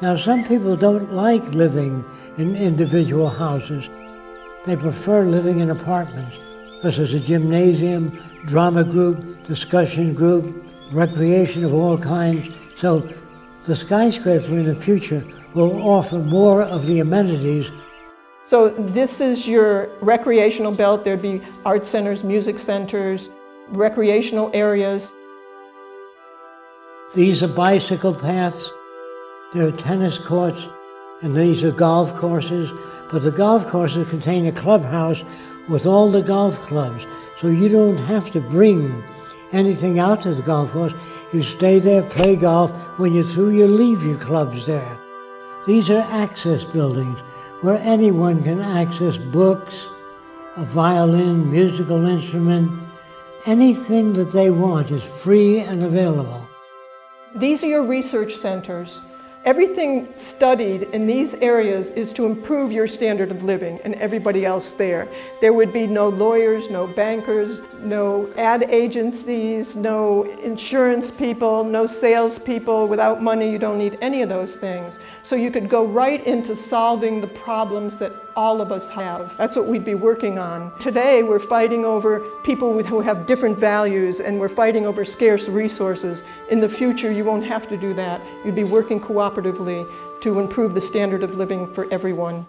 Now, some people don't like living in individual houses. They prefer living in apartments because there's a gymnasium, drama group, discussion group, recreation of all kinds. So the skyscraper in the future will offer more of the amenities. So this is your recreational belt. There'd be art centers, music centers, recreational areas. These are bicycle paths, there are tennis courts, and these are golf courses. But the golf courses contain a clubhouse with all the golf clubs. So you don't have to bring anything out to the golf course. You stay there, play golf. When you're through, you leave your clubs there. These are access buildings where anyone can access books, a violin, musical instrument, anything that they want is free and available. These are your research centers. Everything studied in these areas is to improve your standard of living and everybody else there. There would be no lawyers, no bankers, no ad agencies, no insurance people, no salespeople. Without money, you don't need any of those things. So you could go right into solving the problems that all of us have. That's what we'd be working on. Today, we're fighting over people who have different values and we're fighting over scarce resources. In the future, you won't have to do that. You'd be working cooperatively to improve the standard of living for everyone.